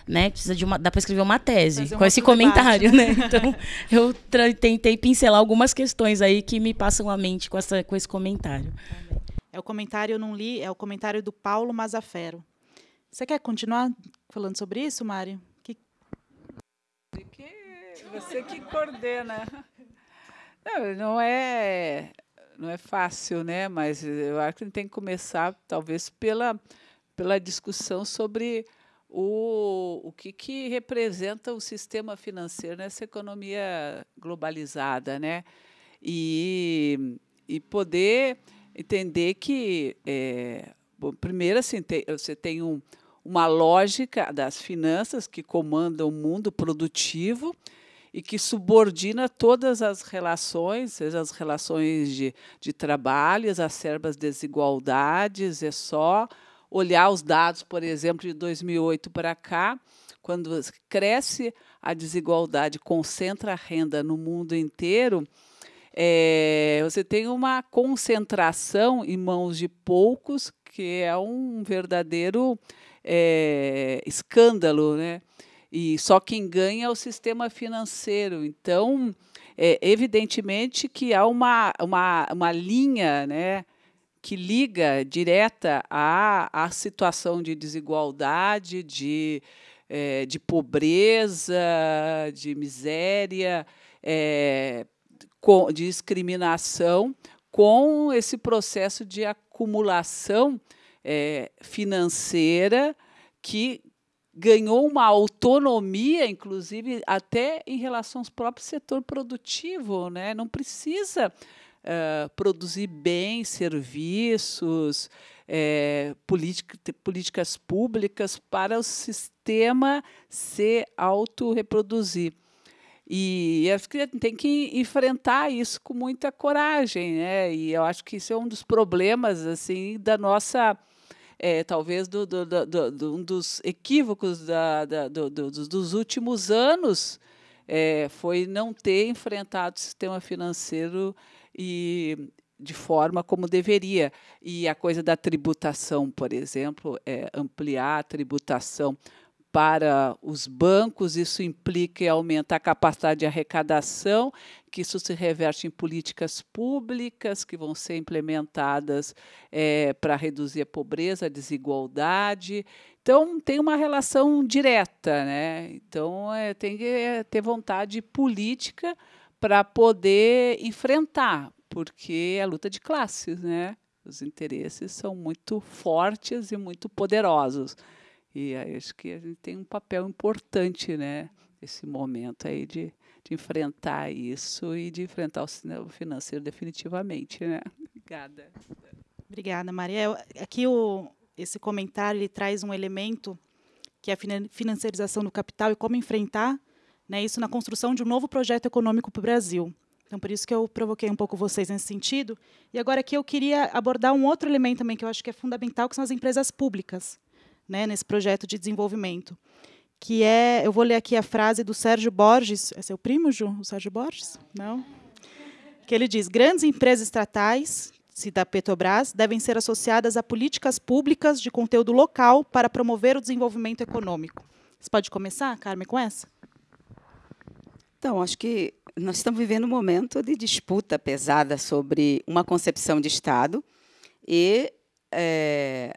né? Precisa de uma, dá para escrever uma tese com esse comentário, debate, né? Então, eu tentei pincelar algumas questões aí que me passam à mente com, essa, com esse comentário.
É o comentário, eu não li, é o comentário do Paulo Mazafero. Você quer continuar falando sobre isso, Mário?
Você que coordena. Não, não é não é fácil, né? Mas eu acho que tem que começar, talvez, pela, pela discussão sobre o, o que, que representa o sistema financeiro nessa economia globalizada, né? E, e poder entender que, é, bom, primeiro, assim, tem, você tem um, uma lógica das finanças que comanda o mundo produtivo, e que subordina todas as relações, seja as relações de, de trabalho, as desigualdades, é só olhar os dados, por exemplo, de 2008 para cá, quando cresce a desigualdade, concentra a renda no mundo inteiro, é, você tem uma concentração em mãos de poucos, que é um verdadeiro é, escândalo, né? e só quem ganha é o sistema financeiro. Então, é, evidentemente que há uma, uma, uma linha né, que liga direta à, à situação de desigualdade, de, é, de pobreza, de miséria, é, com, de discriminação, com esse processo de acumulação é, financeira que ganhou uma autonomia, inclusive, até em relação ao próprio setor produtivo. Né? Não precisa uh, produzir bens, serviços, é, políticas públicas para o sistema se autorreproduzir. E acho que tem que enfrentar isso com muita coragem, né? E eu acho que isso é um dos problemas assim da nossa é, talvez do, do, do, do, um dos equívocos da, da, do, dos últimos anos é, foi não ter enfrentado o sistema financeiro e de forma como deveria. E a coisa da tributação, por exemplo, é ampliar a tributação para os bancos, isso implica aumentar a capacidade de arrecadação, que isso se reverte em políticas públicas que vão ser implementadas é, para reduzir a pobreza, a desigualdade. Então, tem uma relação direta. Né? Então, é, tem que é, ter vontade política para poder enfrentar, porque é luta de classes, né? Os interesses são muito fortes e muito poderosos. E acho que a gente tem um papel importante, né, nesse momento aí de, de enfrentar isso e de enfrentar o financeiro definitivamente, né? Obrigada.
Obrigada, Maria. Aqui o, esse comentário ele traz um elemento que é a financiarização do capital e como enfrentar né, isso na construção de um novo projeto econômico para o Brasil. Então, por isso que eu provoquei um pouco vocês nesse sentido. E agora aqui eu queria abordar um outro elemento também que eu acho que é fundamental, que são as empresas públicas né, nesse projeto de desenvolvimento. Que é, eu vou ler aqui a frase do Sérgio Borges, é seu primo, Ju? O Sérgio Borges? Não? Que ele diz: grandes empresas estatais, se da Petrobras, devem ser associadas a políticas públicas de conteúdo local para promover o desenvolvimento econômico. Você pode começar, Carmen, com essa?
Então, acho que nós estamos vivendo um momento de disputa pesada sobre uma concepção de Estado e é,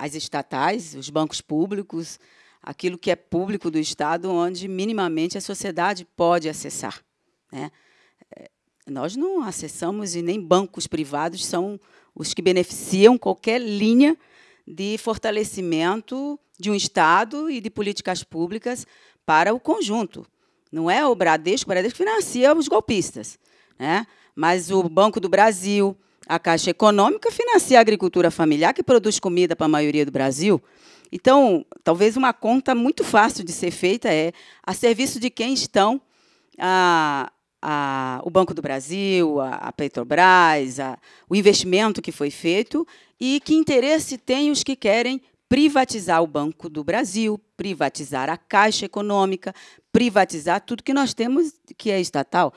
as estatais, os bancos públicos, aquilo que é público do Estado, onde minimamente a sociedade pode acessar. Né? É, nós não acessamos e nem bancos privados são os que beneficiam qualquer linha de fortalecimento de um Estado e de políticas públicas para o conjunto. Não é o Bradesco, o Bradesco financia os golpistas. Né? Mas o Banco do Brasil, a Caixa Econômica financia a agricultura familiar, que produz comida para a maioria do Brasil. Então, talvez uma conta muito fácil de ser feita é a serviço de quem estão a, a, o Banco do Brasil, a, a Petrobras, o investimento que foi feito e que interesse tem os que querem privatizar o Banco do Brasil, privatizar a Caixa Econômica, privatizar tudo que nós temos que é estatal.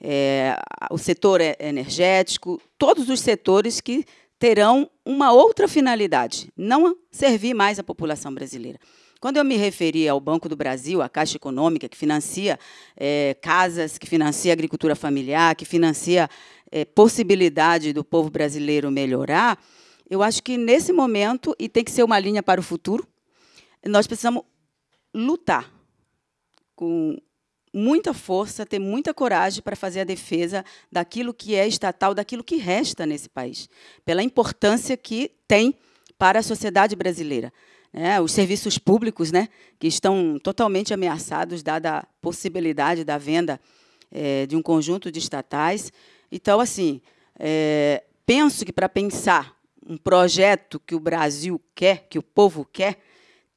É, o setor energético, todos os setores que terão uma outra finalidade, não servir mais à população brasileira. Quando eu me referi ao Banco do Brasil, à Caixa Econômica, que financia é, casas, que financia agricultura familiar, que financia é, possibilidade do povo brasileiro melhorar, eu acho que nesse momento, e tem que ser uma linha para o futuro, nós precisamos lutar com muita força, ter muita coragem para fazer a defesa daquilo que é estatal, daquilo que resta nesse país, pela importância que tem para a sociedade brasileira. Né? Os serviços públicos, né, que estão totalmente ameaçados, dada a possibilidade da venda é, de um conjunto de estatais. Então, assim, é, penso que para pensar um projeto que o Brasil quer, que o povo quer,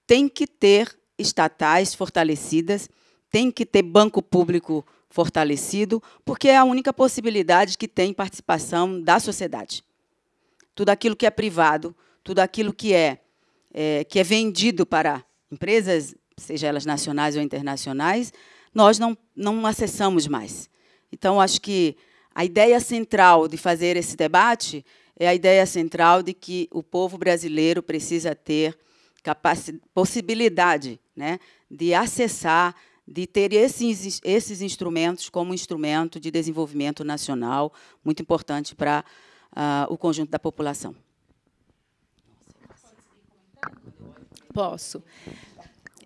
tem que ter estatais fortalecidas tem que ter banco público fortalecido, porque é a única possibilidade que tem participação da sociedade. Tudo aquilo que é privado, tudo aquilo que é, é que é vendido para empresas, seja elas nacionais ou internacionais, nós não, não acessamos mais. Então, acho que a ideia central de fazer esse debate é a ideia central de que o povo brasileiro precisa ter possibilidade né, de acessar de ter esses, esses instrumentos como instrumento de desenvolvimento nacional, muito importante para uh, o conjunto da população.
Posso.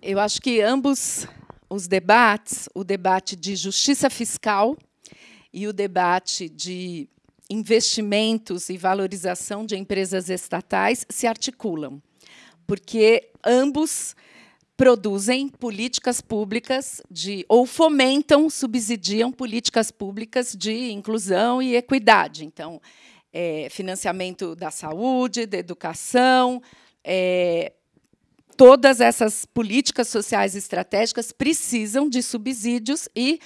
Eu acho que ambos os debates, o debate de justiça fiscal e o debate de investimentos e valorização de empresas estatais se articulam, porque ambos produzem políticas públicas de ou fomentam, subsidiam políticas públicas de inclusão e equidade. Então, é, financiamento da saúde, da educação, é, todas essas políticas sociais estratégicas precisam de subsídios e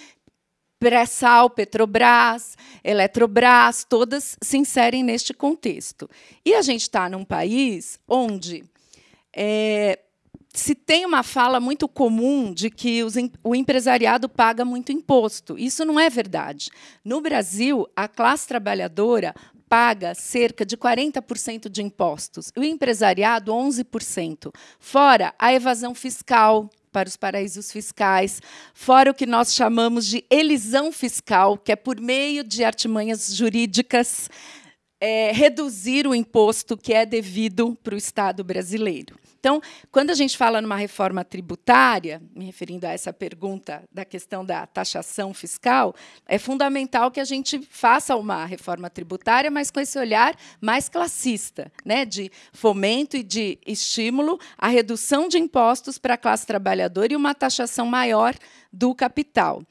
Pré-Sal, Petrobras, Eletrobras, todas se inserem neste contexto. E a gente está num país onde é, se tem uma fala muito comum de que os, o empresariado paga muito imposto. Isso não é verdade. No Brasil, a classe trabalhadora paga cerca de 40% de impostos, o empresariado 11%, fora a evasão fiscal para os paraísos fiscais, fora o que nós chamamos de elisão fiscal, que é por meio de artimanhas jurídicas é, reduzir o imposto que é devido para o Estado brasileiro. Então, quando a gente fala numa reforma tributária, me referindo a essa pergunta da questão da taxação fiscal, é fundamental que a gente faça uma reforma tributária, mas com esse olhar mais classista, né, de fomento e de estímulo à redução de impostos para a classe trabalhadora e uma taxação maior do capital.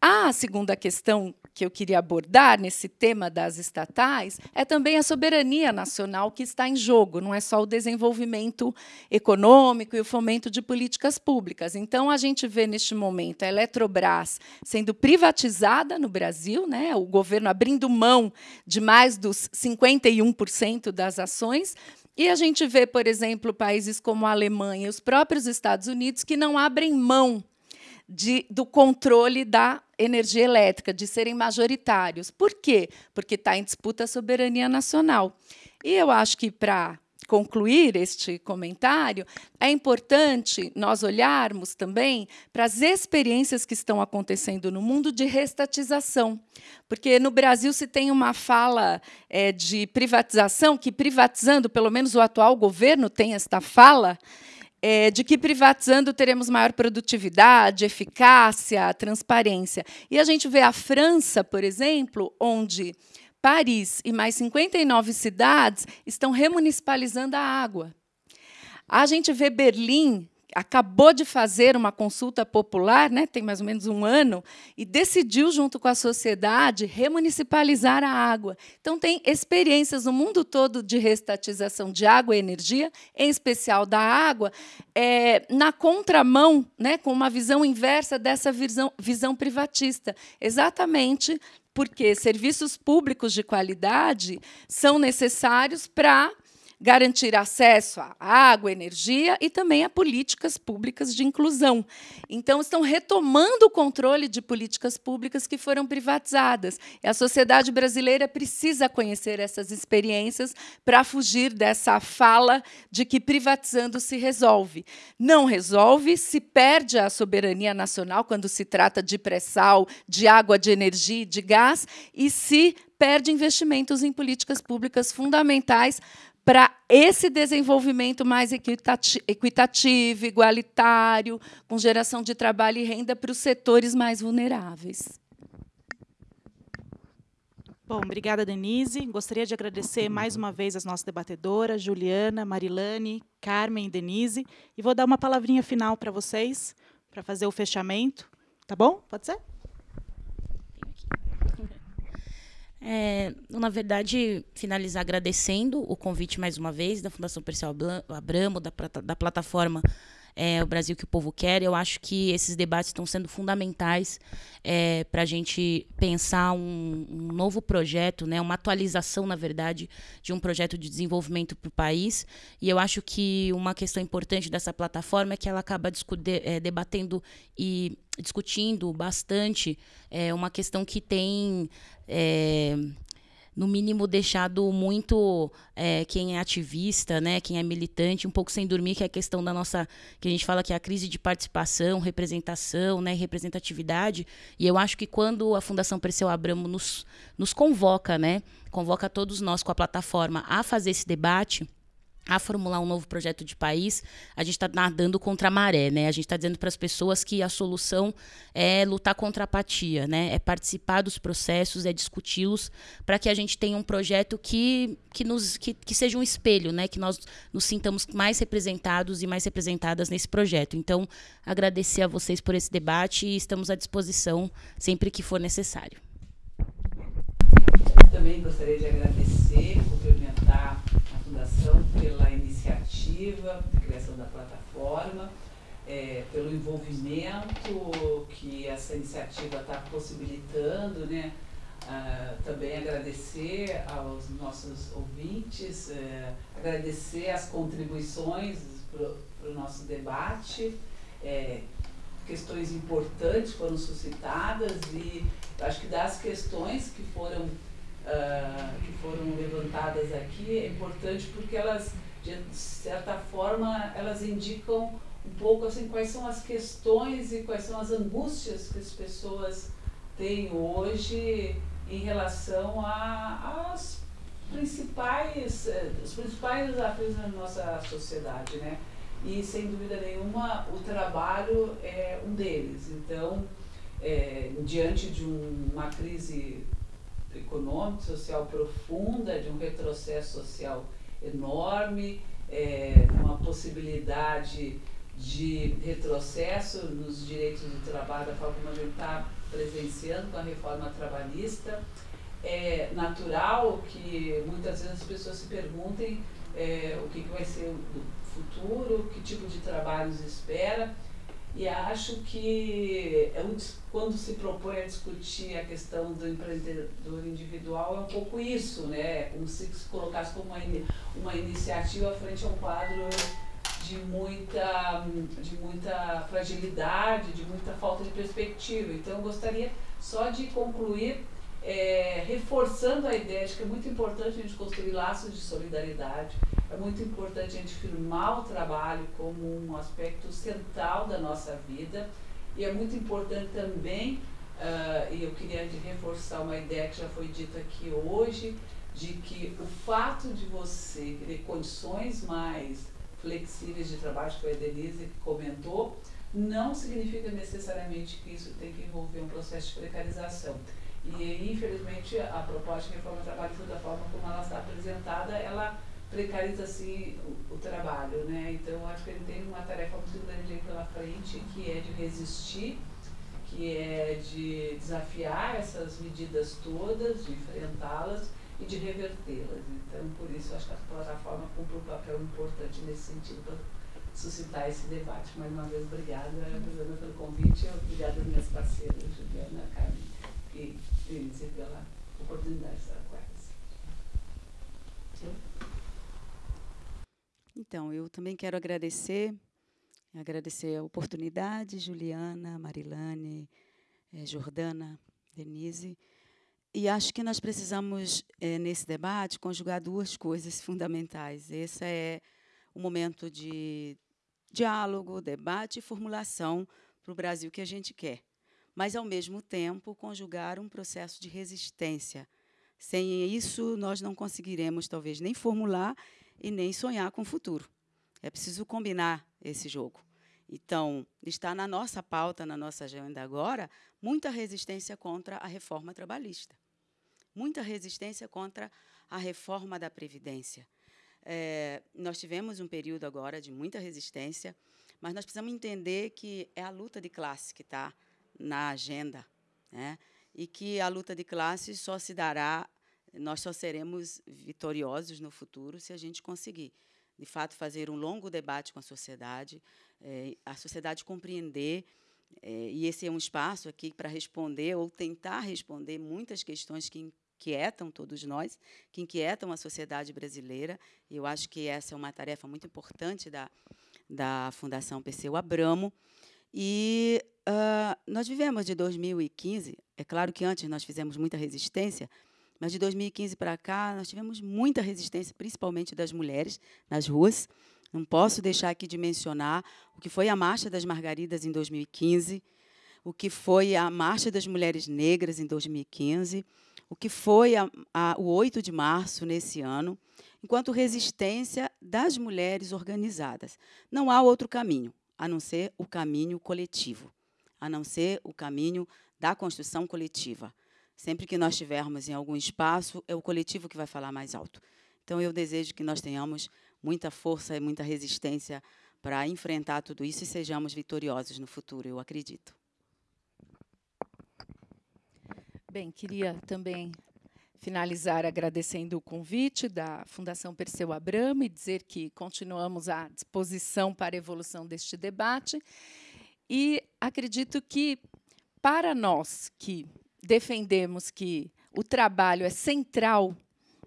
A segunda questão que eu queria abordar nesse tema das estatais é também a soberania nacional que está em jogo, não é só o desenvolvimento econômico e o fomento de políticas públicas. Então, a gente vê neste momento a Eletrobras sendo privatizada no Brasil, né, o governo abrindo mão de mais dos 51% das ações. E a gente vê, por exemplo, países como a Alemanha e os próprios Estados Unidos que não abrem mão de, do controle da energia elétrica, de serem majoritários. Por quê? Porque está em disputa a soberania nacional. E eu acho que, para concluir este comentário, é importante nós olharmos também para as experiências que estão acontecendo no mundo de restatização. Porque no Brasil se tem uma fala é, de privatização, que privatizando, pelo menos o atual governo tem esta fala, é, de que privatizando teremos maior produtividade, eficácia, transparência. E a gente vê a França, por exemplo, onde Paris e mais 59 cidades estão remunicipalizando a água. A gente vê Berlim, acabou de fazer uma consulta popular, né, tem mais ou menos um ano, e decidiu, junto com a sociedade, remunicipalizar a água. Então, tem experiências no mundo todo de restatização de água e energia, em especial da água, é, na contramão, né, com uma visão inversa dessa visão, visão privatista. Exatamente porque serviços públicos de qualidade são necessários para garantir acesso à água, energia e também a políticas públicas de inclusão. Então, estão retomando o controle de políticas públicas que foram privatizadas. E a sociedade brasileira precisa conhecer essas experiências para fugir dessa fala de que privatizando se resolve. Não resolve, se perde a soberania nacional quando se trata de pré-sal, de água, de energia, de gás, e se perde investimentos em políticas públicas fundamentais para esse desenvolvimento mais equitativo, igualitário, com geração de trabalho e renda para os setores mais vulneráveis.
Bom, obrigada, Denise. Gostaria de agradecer mais uma vez as nossas debatedoras, Juliana, Marilane, Carmen e Denise. E vou dar uma palavrinha final para vocês, para fazer o fechamento. Tá bom? Pode ser?
É, na verdade, finalizar agradecendo o convite mais uma vez da Fundação Perseu Abramo, da, da plataforma é, O Brasil que o Povo Quer. Eu acho que esses debates estão sendo fundamentais é, para a gente pensar um, um, novo projeto, né, uma atualização, na verdade, de um projeto de desenvolvimento para o país. E eu acho que uma questão importante dessa plataforma é que ela acaba é, debatendo e discutindo bastante é, uma questão que tem é, no mínimo deixado muito é, quem é ativista, né, quem é militante, um pouco sem dormir, que é a questão da nossa, que a gente fala que é a crise de participação, representação, né, representatividade. E eu acho que quando a Fundação Perseu Abramo nos, nos convoca, né, convoca todos nós com a plataforma a fazer esse debate, a formular um novo projeto de país, a gente está nadando contra a maré, né? A gente está dizendo para as pessoas que a solução é lutar contra a apatia, né? É participar dos processos, é discuti-los, para que a gente tenha um projeto que, que, nos, que, que seja um espelho, né? Que nós nos sintamos mais representados e mais representadas nesse projeto. Então, agradecer a vocês por esse debate e estamos à disposição sempre que for necessário.
Também gostaria de agradecer, Fundação pela iniciativa de criação da plataforma, é, pelo envolvimento que essa iniciativa está possibilitando, né? Ah, também agradecer aos nossos ouvintes, é, agradecer as contribuições para o nosso debate. É, questões importantes foram suscitadas e acho que das questões que foram uh, que foram levantadas aqui é importante porque elas, de certa forma, elas indicam um pouco assim quais são as questões e quais são as angústias que as pessoas têm hoje em relação às principais eh, os principais desafios da nossa sociedade, né? E sem dúvida nenhuma o trabalho é um deles. Então, é, diante de um, uma crise econômica, social profunda, de um retrocesso social enorme, é, uma possibilidade de retrocesso nos direitos do trabalho, da forma como a gente está presenciando com a reforma trabalhista. É natural que muitas vezes as pessoas se perguntem é, o que, que vai ser o futuro, que tipo de trabalhos espera. E acho que é quando se propõe a discutir a questão do empreendedor individual, é um pouco isso, né? É como se se colocasse como uma, uma iniciativa frente a um quadro de muita, de muita fragilidade, de muita falta de perspectiva. Então, eu gostaria só de concluir é, reforçando a ideia de que é muito importante a gente construir laços de solidariedade, é muito importante a gente firmar o trabalho como um aspecto central da nossa vida e é muito importante também, uh, e eu queria reforçar uma ideia que já foi dita aqui hoje, de que o fato de você ter condições mais flexíveis de trabalho, que a Denise comentou, não significa necessariamente que isso tem que envolver um processo de precarização. E, infelizmente, a proposta de reforma do trabalho, da forma como ela está apresentada, ela precariza assim o, o, trabalho, né? Então acho que ele tem uma tarefa muito grande aí pela frente, que é de resistir, que é de desafiar essas medidas todas, de enfrentá-las e de revertê-las. Então por isso acho que a plataforma cumpre um papel importante nesse sentido para suscitar esse debate. Mais uma vez, obrigada, Juliana, pelo convite, obrigada às minhas parceiras, Juliana, Carmen e Denise, pela oportunidade de estar com elas.
Então, eu também quero agradecer, agradecer a oportunidade, Juliana, Marilane, eh, Jordana, Denise, e acho que nós precisamos, eh, nesse debate, conjugar duas coisas fundamentais. Esse é o momento de diálogo, debate e formulação para o Brasil que a gente quer. Mas, ao mesmo tempo, conjugar um processo de resistência. Sem isso, nós não conseguiremos, talvez, nem formular e nem sonhar com o futuro. É preciso combinar esse jogo. Então, está na nossa pauta, na nossa agenda agora, muita resistência contra a reforma trabalhista, muita resistência contra a reforma da Previdência. É, nós tivemos um período agora de muita resistência, mas nós precisamos entender que é a luta de classe que está na agenda, né? e que a luta de classe só se dará nós só seremos vitoriosos no futuro se a gente conseguir, de fato, fazer um longo debate com a sociedade, é, a sociedade compreender, é, e esse é um espaço aqui para responder ou tentar responder muitas questões que inquietam todos nós, que inquietam a sociedade brasileira. E eu acho que essa é uma tarefa muito importante da, da Fundação Perseu Abramo. E uh, nós vivemos de 2015, é claro que antes nós fizemos muita resistência, mas de 2015 para cá, nós tivemos muita resistência, principalmente das mulheres, nas ruas. Não posso deixar aqui de mencionar o que foi a Marcha das Margaridas em 2015, o que foi a Marcha das Mulheres Negras em 2015, o que foi a, a, o 8 de março nesse ano, enquanto resistência das mulheres organizadas. Não há outro caminho, a não ser o caminho coletivo, a não ser o caminho da construção coletiva. Sempre que nós estivermos em algum espaço, é o coletivo que vai falar mais alto. Então, eu desejo que nós tenhamos muita força e muita resistência para enfrentar tudo isso e sejamos vitoriosos no futuro, eu acredito.
Bem, queria também finalizar agradecendo o convite da Fundação Perseu Abramo e dizer que continuamos à disposição para a evolução deste debate. E acredito que, para nós que defendemos que o trabalho é central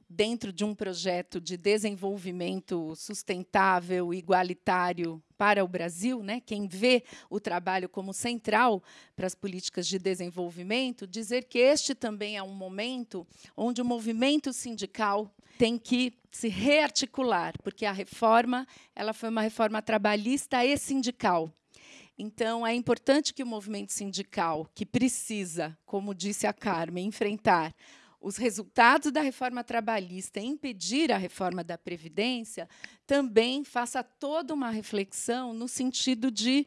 dentro de um projeto de desenvolvimento sustentável, igualitário para o Brasil, né? quem vê o trabalho como central para as políticas de desenvolvimento, dizer que este também é um momento onde o movimento sindical tem que se rearticular, porque a reforma ela foi uma reforma trabalhista e sindical. Então, é importante que o movimento sindical, que precisa, como disse a Carmen, enfrentar os resultados da reforma trabalhista e impedir a reforma da Previdência, também faça toda uma reflexão no sentido de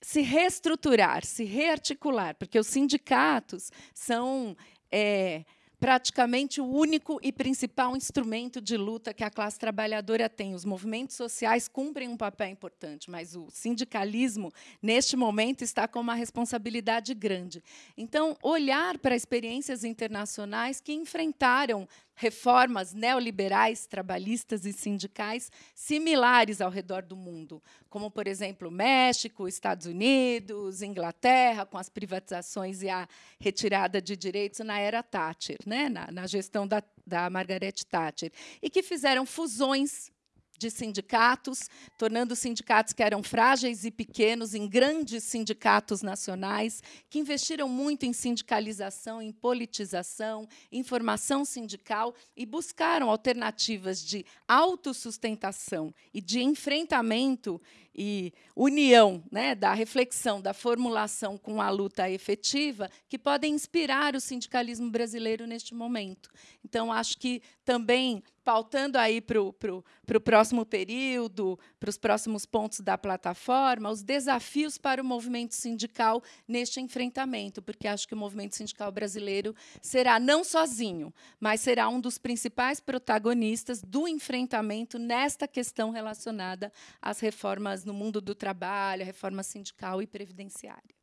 se reestruturar, se rearticular, porque os sindicatos são. É, praticamente o único e principal instrumento de luta que a classe trabalhadora tem. Os movimentos sociais cumprem um papel importante, mas o sindicalismo, neste momento, está com uma responsabilidade grande. Então, olhar para experiências internacionais que enfrentaram reformas neoliberais, trabalhistas e sindicais similares ao redor do mundo, como, por exemplo, México, Estados Unidos, Inglaterra, com as privatizações e a retirada de direitos na era Thatcher, né, na, na gestão da, da Margaret Thatcher, e que fizeram fusões de sindicatos, tornando sindicatos que eram frágeis e pequenos em grandes sindicatos nacionais, que investiram muito em sindicalização, em politização, em formação sindical e buscaram alternativas de autossustentação e de enfrentamento e união né, da reflexão, da formulação com a luta efetiva, que podem inspirar o sindicalismo brasileiro neste momento. Então, acho que também pautando aí para o próximo período, para os próximos pontos da plataforma, os desafios para o movimento sindical neste enfrentamento, porque acho que o movimento sindical brasileiro será não sozinho, mas será um dos principais protagonistas do enfrentamento nesta questão relacionada às reformas no mundo do trabalho, a reforma sindical e previdenciária.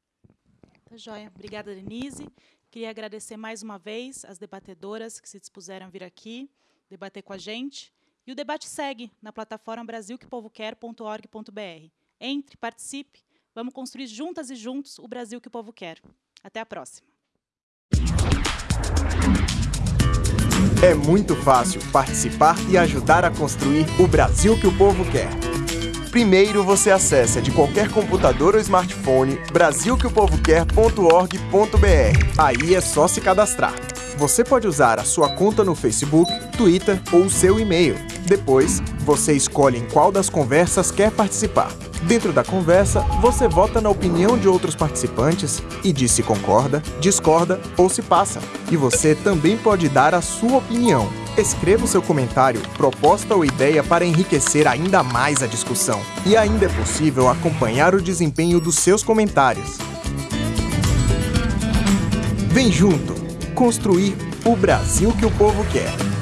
Tá joia. Obrigada, Denise. Queria agradecer mais uma vez as debatedoras que se dispuseram a vir aqui debater com a gente. E o debate segue na plataforma brasilquepovoquer.org.br. Entre, participe, vamos construir juntas e juntos o Brasil que o povo quer. Até a próxima.
É muito fácil participar e ajudar a construir o Brasil que o povo quer. Primeiro você acessa de qualquer computador ou smartphone brasilqueopovoquer.org.br. Aí é só se cadastrar. Você pode usar a sua conta no Facebook, Twitter ou seu e-mail. Depois, você escolhe em qual das conversas quer participar. Dentro da conversa, você vota na opinião de outros participantes e diz se concorda, discorda ou se passa. E você também pode dar a sua opinião. Escreva o seu comentário, proposta ou ideia para enriquecer ainda mais a discussão. E ainda é possível acompanhar o desempenho dos seus comentários. Vem junto! Construir o Brasil que o povo quer.